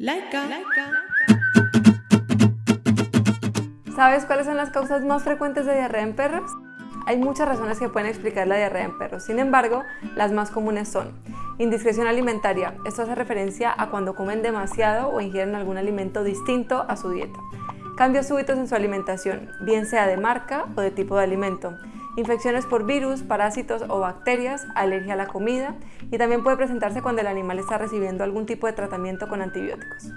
Laika. ¿Sabes cuáles son las causas más frecuentes de diarrea en perros? Hay muchas razones que pueden explicar la diarrea en perros, sin embargo, las más comunes son indiscreción alimentaria, esto hace referencia a cuando comen demasiado o ingieren algún alimento distinto a su dieta, cambios súbitos en su alimentación, bien sea de marca o de tipo de alimento, infecciones por virus, parásitos o bacterias, alergia a la comida y también puede presentarse cuando el animal está recibiendo algún tipo de tratamiento con antibióticos.